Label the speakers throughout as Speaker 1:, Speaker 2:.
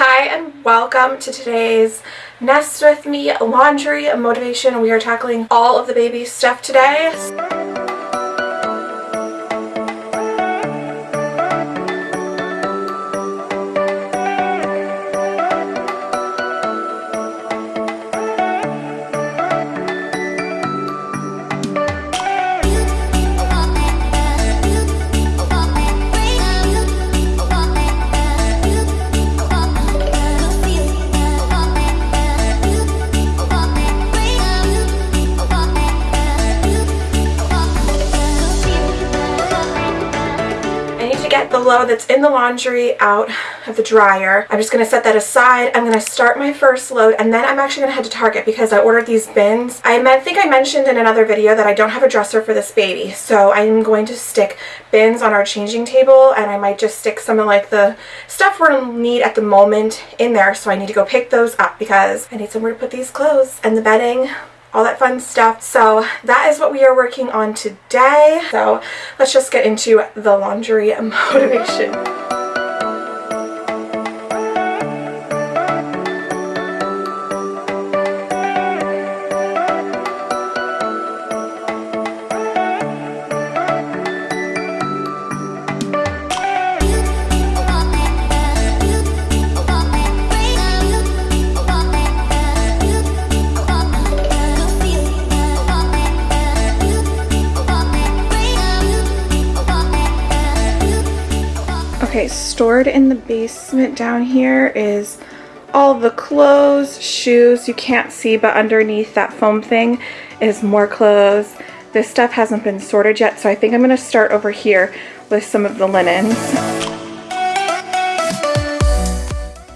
Speaker 1: Hi and welcome to today's Nest With Me laundry motivation. We are tackling all of the baby stuff today. That's in the laundry out of the dryer. I'm just going to set that aside. I'm going to start my first load and then I'm actually going to head to Target because I ordered these bins. I think I mentioned in another video that I don't have a dresser for this baby. So I'm going to stick bins on our changing table and I might just stick some of like the stuff we'll need at the moment in there. So I need to go pick those up because I need somewhere to put these clothes and the bedding all that fun stuff. So that is what we are working on today. So let's just get into the laundry motivation. In the basement down here is all the clothes, shoes, you can't see, but underneath that foam thing is more clothes. This stuff hasn't been sorted yet, so I think I'm to start over here with some of the linens.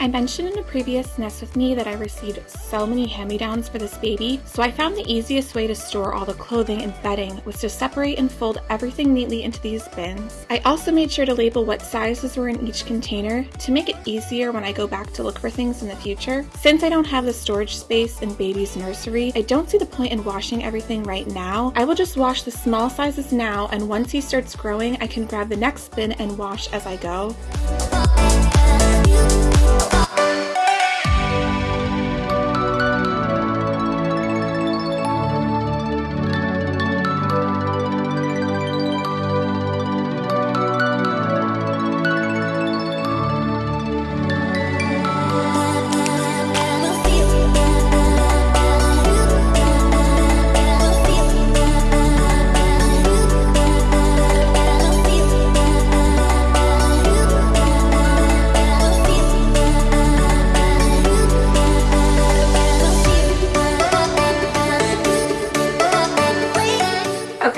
Speaker 1: I mentioned in a previous Nest With Me that I received so many hand-me-downs for this baby, so I found the easiest way to store all the clothing and bedding was to separate and fold everything neatly into these bins. I also made sure to label what sizes were in each container to make it easier when I go back to look for things in the future. Since I don't have the storage space in baby's nursery, I don't see the point in washing everything right now. I will just wash the small sizes now and once he starts growing, I can grab the next bin and wash as I go.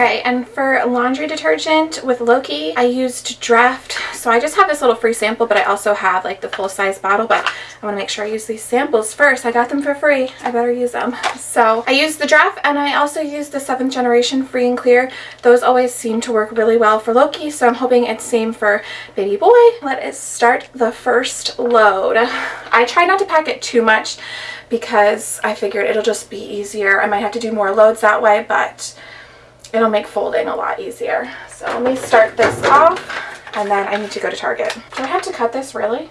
Speaker 1: Okay, and for laundry detergent with Loki, I used Dreft. So I just have this little free sample, but I also have like the full-size bottle, but I want to make sure I use these samples first. I got them for free. I better use them. So I used the Dreft, and I also used the 7th generation free and clear. Those always seem to work really well for Loki, so I'm hoping it's same for baby boy. Let us start the first load. I try not to pack it too much because I figured it'll just be easier. I might have to do more loads that way, but it'll make folding a lot easier. So let me start this off and then I need to go to Target. Do I have to cut this really?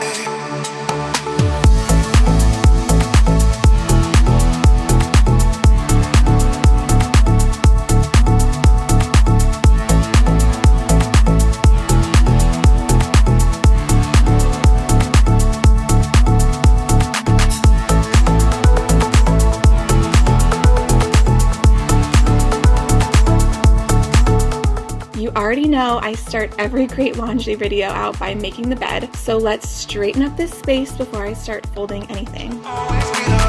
Speaker 1: know I start every great laundry video out by making the bed, so let's straighten up this space before I start folding anything.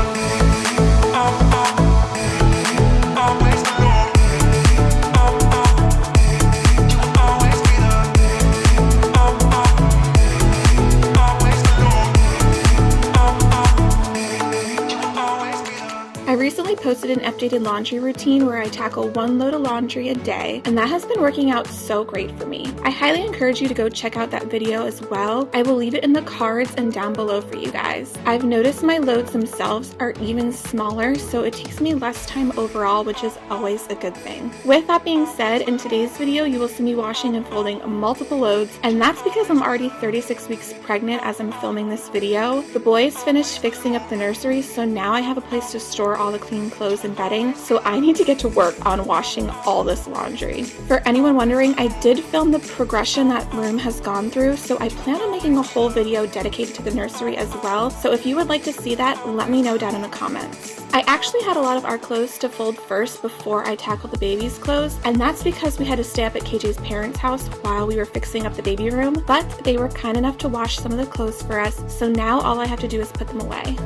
Speaker 1: Posted an updated laundry routine where I tackle one load of laundry a day, and that has been working out so great for me. I highly encourage you to go check out that video as well. I will leave it in the cards and down below for you guys. I've noticed my loads themselves are even smaller, so it takes me less time overall, which is always a good thing. With that being said, in today's video, you will see me washing and folding multiple loads, and that's because I'm already 36 weeks pregnant as I'm filming this video. The boys finished fixing up the nursery, so now I have a place to store all the clean clothes and bedding, so I need to get to work on washing all this laundry. For anyone wondering, I did film the progression that room has gone through, so I plan on making a whole video dedicated to the nursery as well, so if you would like to see that, let me know down in the comments. I actually had a lot of our clothes to fold first before I tackled the baby's clothes, and that's because we had to stay up at KJ's parents' house while we were fixing up the baby room, but they were kind enough to wash some of the clothes for us, so now all I have to do is put them away.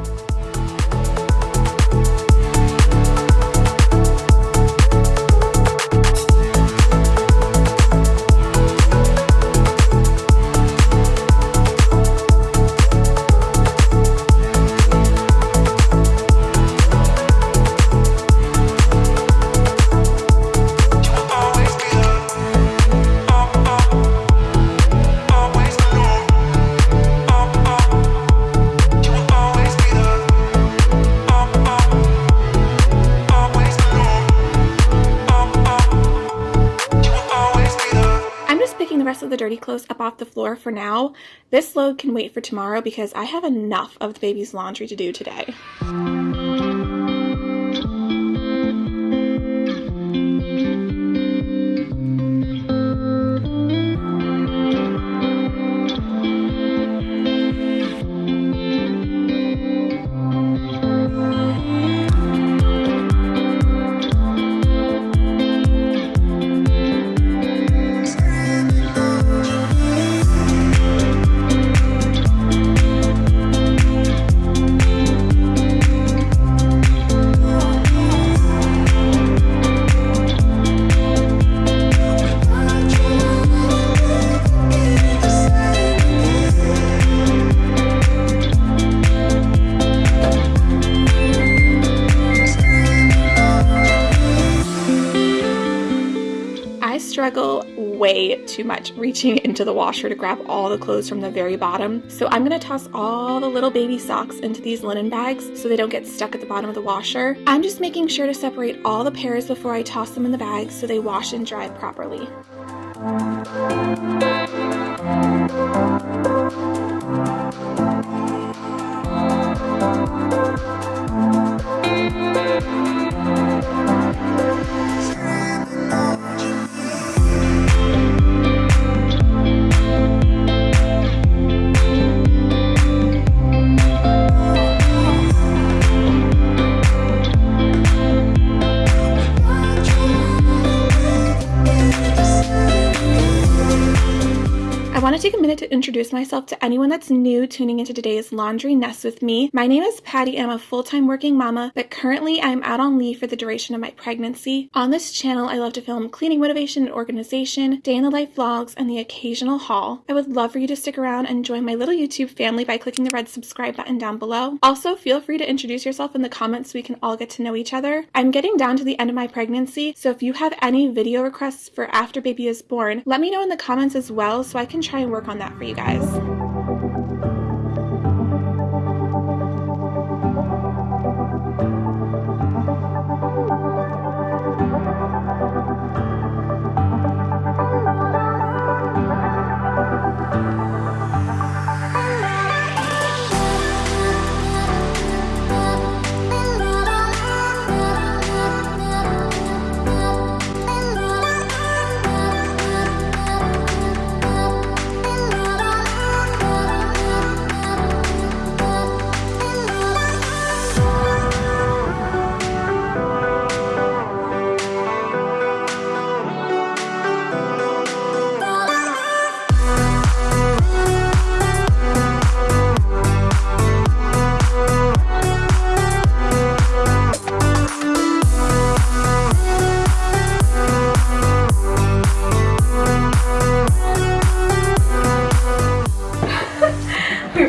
Speaker 1: Clothes up off the floor for now. This load can wait for tomorrow because I have enough of the baby's laundry to do today. Reaching into the washer to grab all the clothes from the very bottom. So I'm gonna toss all the little baby socks into these linen bags so they don't get stuck at the bottom of the washer. I'm just making sure to separate all the pairs before I toss them in the bag so they wash and dry properly. To take a minute to introduce myself to anyone that's new tuning into today's Laundry Nest with me. My name is Patty I'm a full-time working mama, but currently I'm out on leave for the duration of my pregnancy. On this channel, I love to film cleaning motivation and organization, day in the life vlogs, and the occasional haul. I would love for you to stick around and join my little YouTube family by clicking the red subscribe button down below. Also, feel free to introduce yourself in the comments so we can all get to know each other. I'm getting down to the end of my pregnancy, so if you have any video requests for after baby is born, let me know in the comments as well so I can try and work on that for you guys.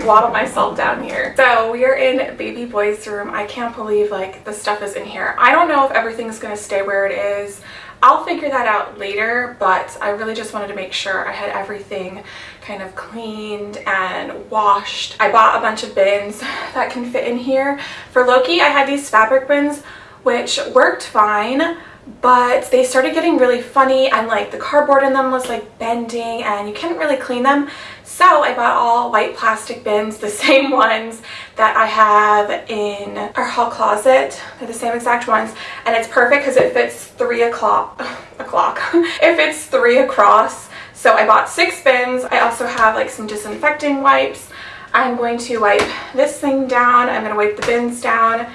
Speaker 1: We waddled myself down here. So we are in baby boy's room. I can't believe like the stuff is in here. I don't know if everything's gonna stay where it is. I'll figure that out later, but I really just wanted to make sure I had everything kind of cleaned and washed. I bought a bunch of bins that can fit in here. For Loki, I had these fabric bins, which worked fine, but they started getting really funny and like the cardboard in them was like bending and you couldn't really clean them. So I bought all white plastic bins, the same ones that I have in our hall closet. They're the same exact ones and it's perfect because it fits three o'clock, o'clock, it fits three across. So I bought six bins. I also have like some disinfecting wipes. I'm going to wipe this thing down. I'm going to wipe the bins down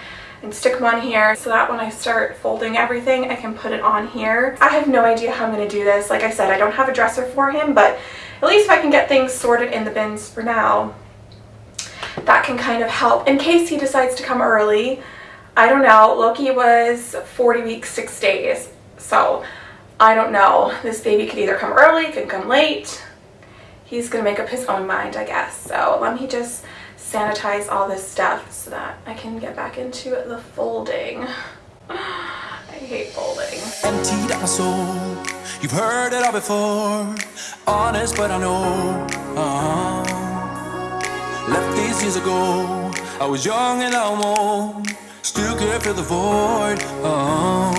Speaker 1: and stick them on here so that when I start folding everything I can put it on here. I have no idea how I'm going to do this. Like I said, I don't have a dresser for him, but at least if I can get things sorted in the bins for now, that can kind of help in case he decides to come early. I don't know. Loki was 40 weeks, 6 days. So I don't know. This baby could either come early, could come late. He's going to make up his own mind, I guess. So let me just sanitize all this stuff so that I can get back into the folding. I hate folding.
Speaker 2: emptied out my soul. You've heard it all before. Honest, but I know. uh Left these years ago. I was young and I'm old. Still could fill the void. uh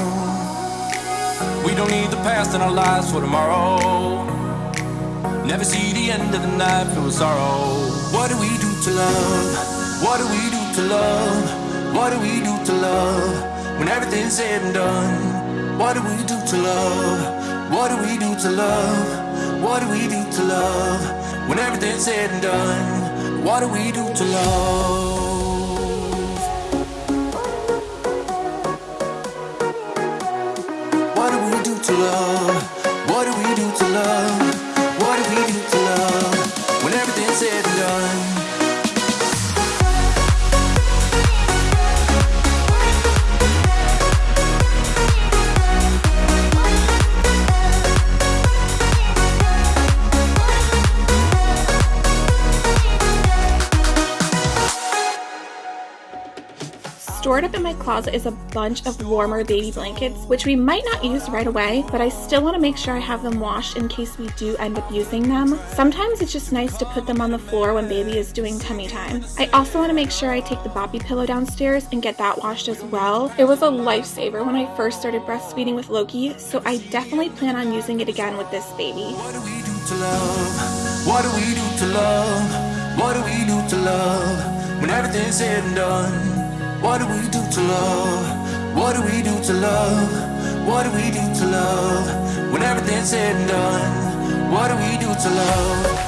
Speaker 2: We don't need the past in our lives for tomorrow. Never see the end of the night with sorrow. What do we do to love? What do we do to love? What do we do to love? When everything's said and done, what do we do to love? What do we do to love? What do we do to love? When everything's said and done, what do we do to love? What do we do to love? What do we do to love? Said and done.
Speaker 1: Stored up in my closet is a bunch of warmer baby blankets, which we might not use right away, but I still want to make sure I have them washed in case we do end up using them. Sometimes it's just nice to put them on the floor when baby is doing tummy time. I also want to make sure I take the Boppy pillow downstairs and get that washed as well. It was a lifesaver when I first started breastfeeding with Loki, so I definitely plan on using it again with this baby.
Speaker 2: What do we do to love? What do we do to love? What do we do to love? When everything's said and done, what do we do to love? What do we do to love? What do we do to love? When everything's said and done, what do we do to love?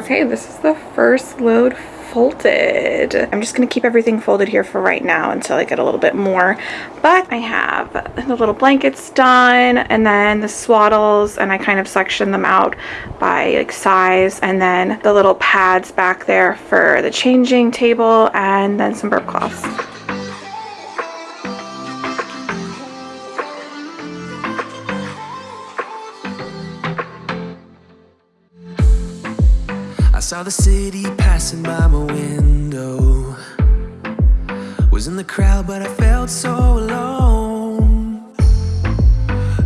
Speaker 1: Okay, this is the first load folded. I'm just gonna keep everything folded here for right now until I get a little bit more. But I have the little blankets done and then the swaddles and I kind of section them out by like size and then the little pads back there for the changing table and then some burp cloths.
Speaker 3: Saw the city passing by my window. Was in the crowd, but I felt so alone.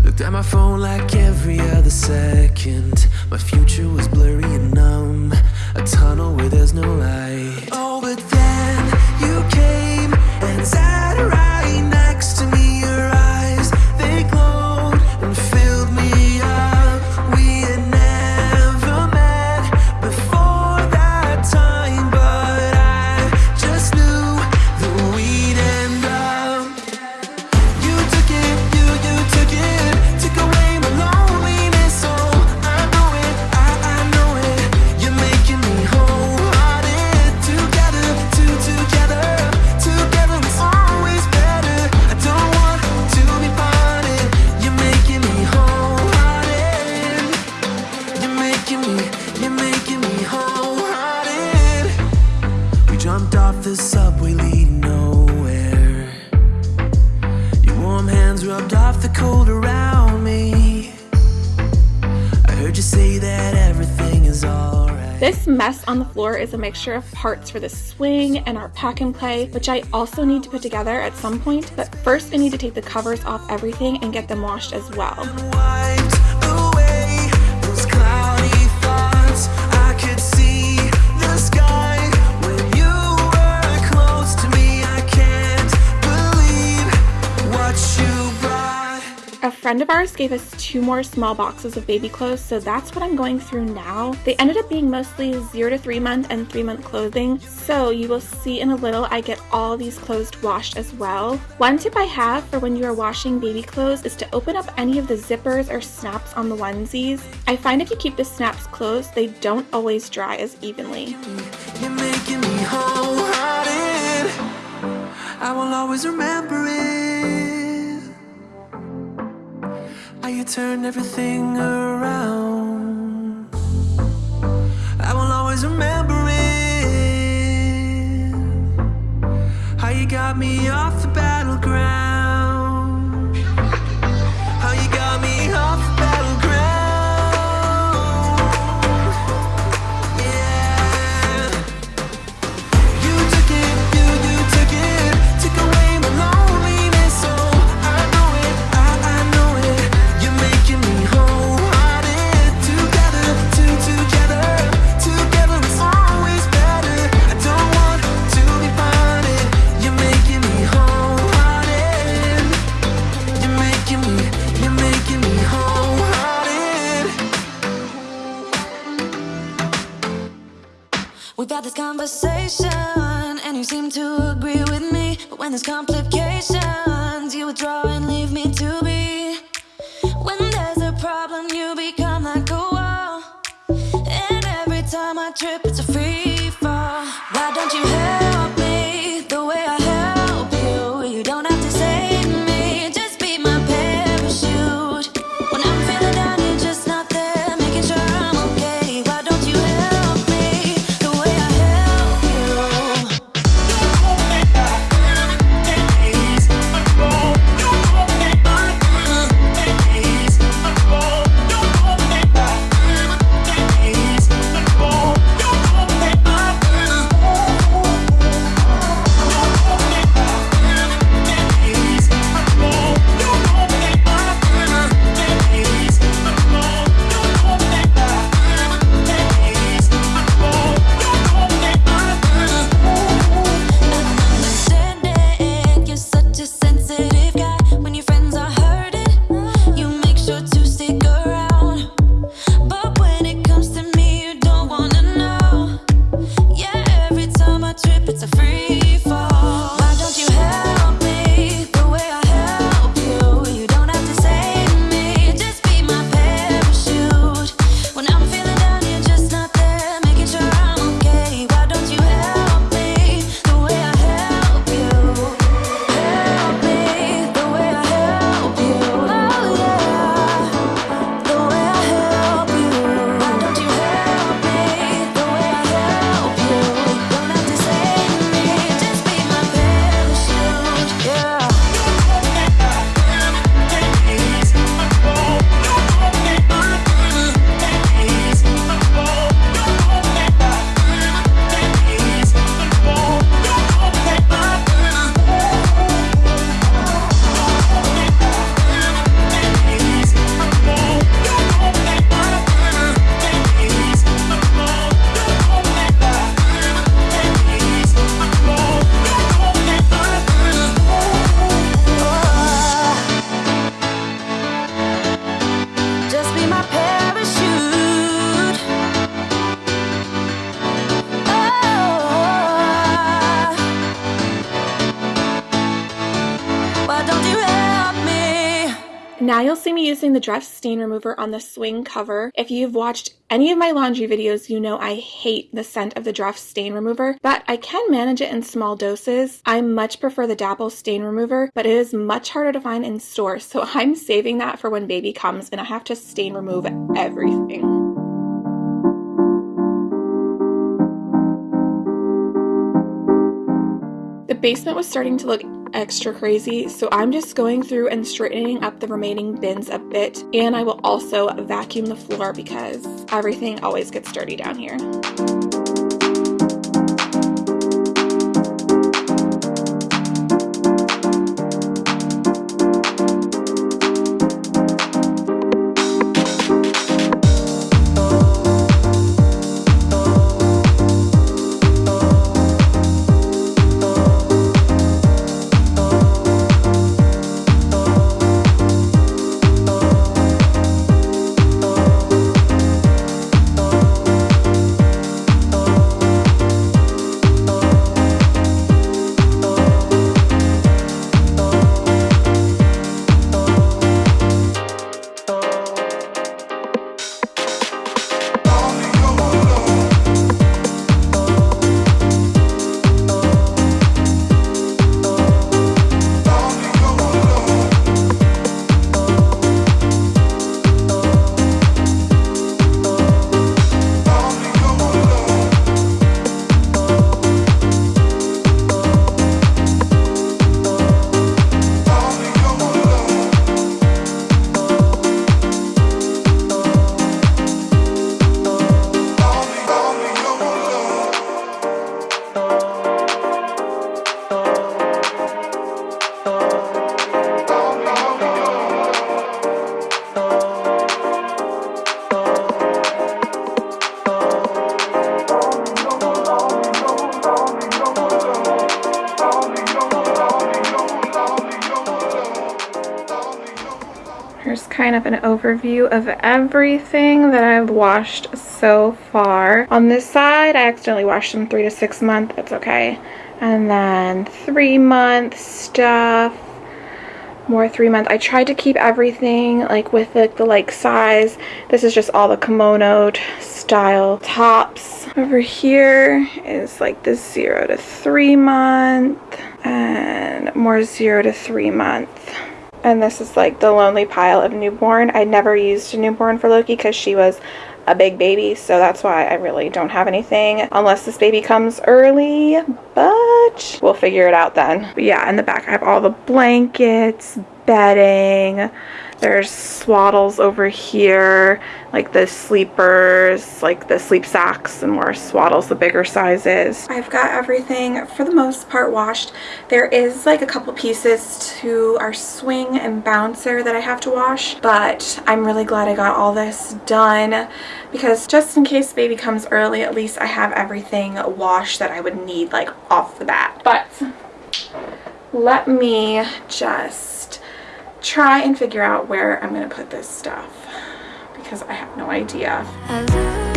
Speaker 3: Looked at my phone like every other second. My future was blurry and numb. A tunnel where there's no light. Oh,
Speaker 1: This mess on the floor is a mixture of parts for the swing and our pack and play, which I also need to put together at some point. But first I need to take the covers off everything and get them washed as well. A friend of ours gave us two more small boxes of baby clothes, so that's what I'm going through now. They ended up being mostly zero to three month and three month clothing, so you will see in a little I get all these clothes washed as well. One tip I have for when you are washing baby clothes is to open up any of the zippers or snaps on the onesies. I find if you keep the snaps closed, they don't always dry as evenly.
Speaker 3: I will always remember it. How you turned everything around. I will always remember it. How you got me off the
Speaker 4: conversation, and you seem to agree with me. But when there's complications, you withdraw and leave me to be. When there's a problem, you become like a wall. And every time I trip, it's a free Me
Speaker 1: using the Dreft Stain Remover on the swing cover. If you've watched any of my laundry videos, you know I hate the scent of the Dreft Stain Remover, but I can manage it in small doses. I much prefer the Dapple Stain Remover, but it is much harder to find in stores, so I'm saving that for when baby comes and I have to stain remove everything. Basement was starting to look extra crazy, so I'm just going through and straightening up the remaining bins a bit, and I will also vacuum the floor because everything always gets dirty down here. Of of everything that I've washed so far. On this side, I accidentally washed some three to six month. It's okay. And then three month stuff. More three month. I tried to keep everything like with the, the like size. This is just all the kimono style tops. Over here is like the zero to three month and more zero to three month. And this is like the lonely pile of newborn. I never used a newborn for Loki because she was a big baby. So that's why I really don't have anything unless this baby comes early. But we'll figure it out then. But yeah, in the back I have all the blankets, bedding. There's swaddles over here, like the sleepers, like the sleep sacks and more swaddles, the bigger sizes. I've got everything for the most part washed. There is like a couple pieces to our swing and bouncer that I have to wash, but I'm really glad I got all this done because just in case baby comes early, at least I have everything washed that I would need like off the bat. But let me just try and figure out where I'm going to put this stuff because I have no idea.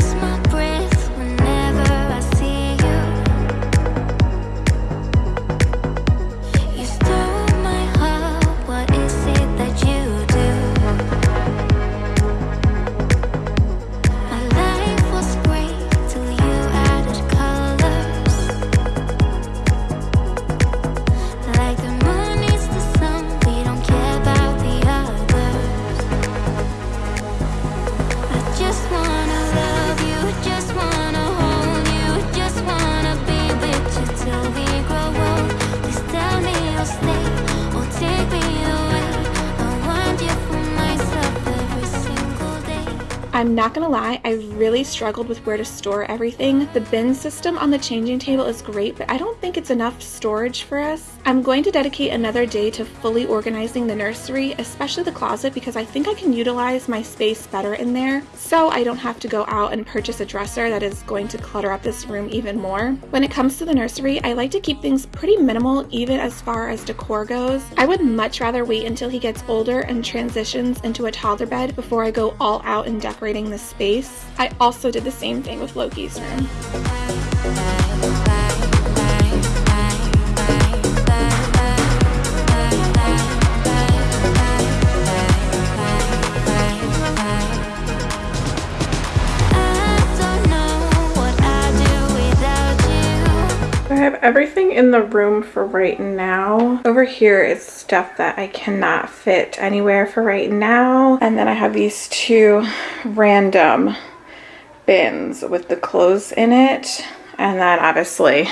Speaker 1: Not gonna lie, I really struggled with where to store everything. The bin system on the changing table is great, but I don't think it's enough storage for us. I'm going to dedicate another day to fully organizing the nursery, especially the closet, because I think I can utilize my space better in there, so I don't have to go out and purchase a dresser that is going to clutter up this room even more. When it comes to the nursery, I like to keep things pretty minimal, even as far as decor goes. I would much rather wait until he gets older and transitions into a toddler bed before I go all out in decorating the space. I I also did the same thing with Loki's room. I have everything in the room for right now. Over here is stuff that I cannot fit anywhere for right now. And then I have these two random bins with the clothes in it. And then obviously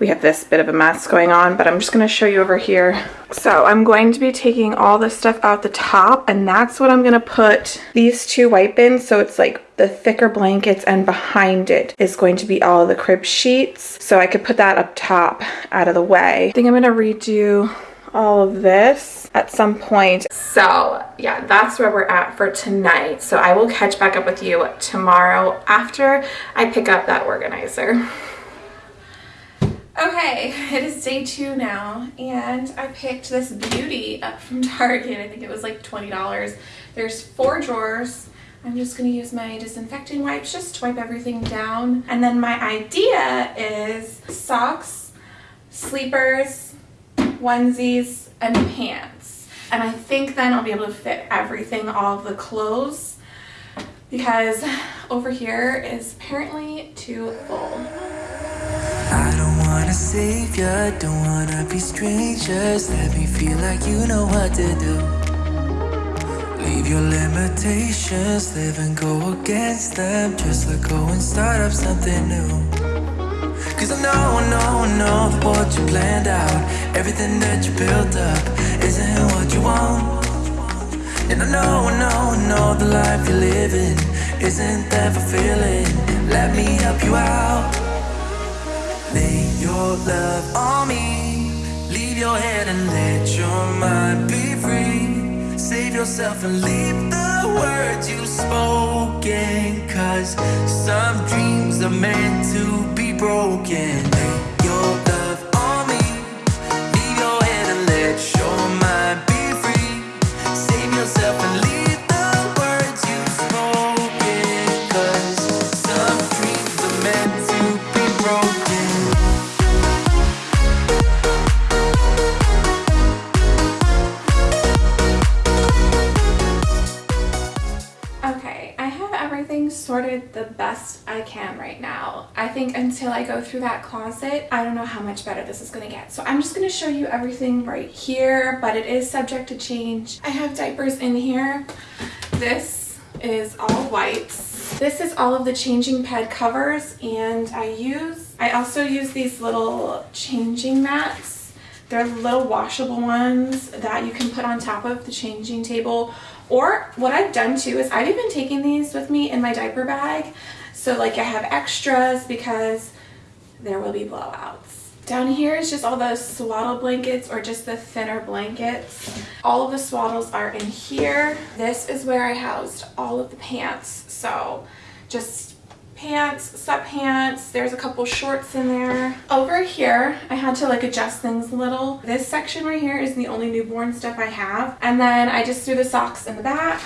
Speaker 1: we have this bit of a mess going on, but I'm just gonna show you over here. So I'm going to be taking all this stuff out the top and that's what I'm gonna put these two white bins. So it's like the thicker blankets and behind it is going to be all the crib sheets. So I could put that up top out of the way. I think I'm gonna redo all of this at some point. So yeah, that's where we're at for tonight. So I will catch back up with you tomorrow after I pick up that organizer. Okay, it is day two now, and I picked this beauty up from Target. I think it was like $20. There's four drawers. I'm just gonna use my disinfecting wipes just to wipe everything down. And then my idea is socks, sleepers, onesies, and pants. And I think then I'll be able to fit everything, all the clothes, because over here is apparently too full.
Speaker 3: I don't wanna save ya, don't wanna be strangers. Let me feel like you know what to do. Leave your limitations, live and go against them. Just let go and start up something new. Cause I know, I know, I know what you planned out, everything that you built up, isn't what you want. And I know, I know, I know the life you're living isn't that fulfilling. Let me help you out. Lay your love on me. Leave your head and let your mind be free. Save yourself and leave the words you've spoken. Cause some dreams are meant to be broken.
Speaker 1: Best I can right now. I think until I go through that closet, I don't know how much better this is gonna get. So I'm just gonna show you everything right here, but it is subject to change. I have diapers in here. This is all wipes. This is all of the changing pad covers and I use, I also use these little changing mats. They're little washable ones that you can put on top of the changing table. Or what I've done too is I've even taken these with me in my diaper bag. So like I have extras because there will be blowouts. Down here is just all the swaddle blankets or just the thinner blankets. All of the swaddles are in here. This is where I housed all of the pants. So just pants, sweatpants, there's a couple shorts in there. Over here, I had to like adjust things a little. This section right here is the only newborn stuff I have. And then I just threw the socks in the back.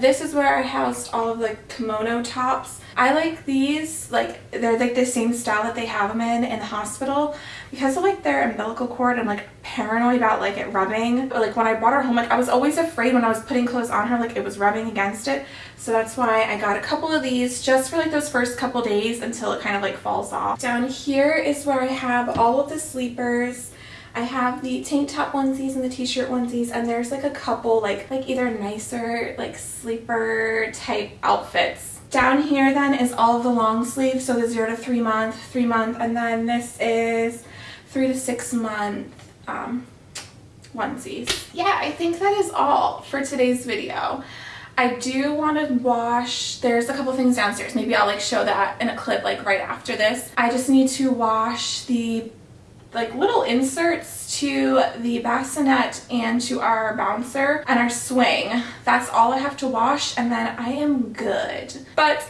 Speaker 1: This is where I housed all of the kimono tops. I like these, like they're like the same style that they have them in in the hospital. Because of like their umbilical cord, I'm like paranoid about like it rubbing. But like when I brought her home, like I was always afraid when I was putting clothes on her, like it was rubbing against it. So that's why I got a couple of these just for like those first couple days until it kind of like falls off. Down here is where I have all of the sleepers. I have the tank top onesies and the t-shirt onesies and there's like a couple like like either nicer like sleeper type outfits. Down here then is all of the long sleeves so the zero to three month, three month and then this is three to six month um, onesies. Yeah, I think that is all for today's video. I do want to wash, there's a couple things downstairs. Maybe I'll like show that in a clip like right after this. I just need to wash the like little inserts to the bassinet and to our bouncer and our swing. That's all I have to wash and then I am good. But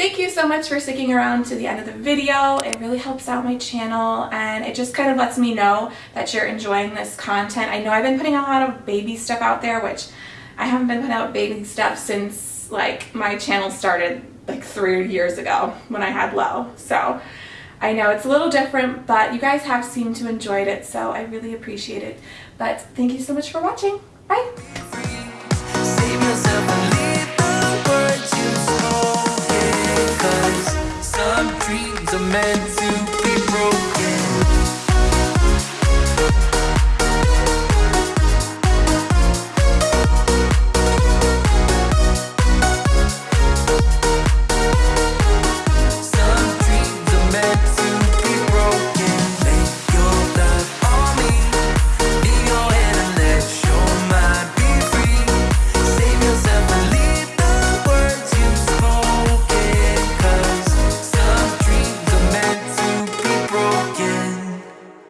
Speaker 1: Thank you so much for sticking around to the end of the video. It really helps out my channel and it just kind of lets me know that you're enjoying this content. I know I've been putting a lot of baby stuff out there, which I haven't been putting out baby stuff since like my channel started like three years ago when I had low. So I know it's a little different, but you guys have seemed to enjoyed it, so I really appreciate it. But thank you so much for watching. Bye!
Speaker 3: Some dreams are meant